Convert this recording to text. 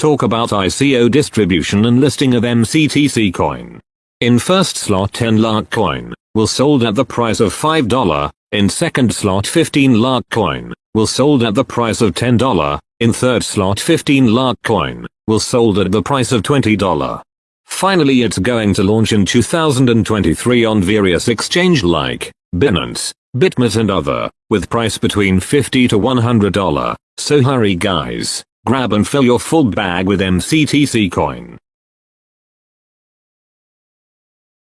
talk about ICO distribution and listing of MCTC coin. In first slot 10 LARK coin, will sold at the price of $5, in second slot 15 LARK coin, will sold at the price of $10, in third slot 15 LARK coin, will sold at the price of $20. Finally it's going to launch in 2023 on various exchange like Binance, Bitmart and other, with price between 50 to $100, so hurry guys, grab and fill your full bag with MCTC coin.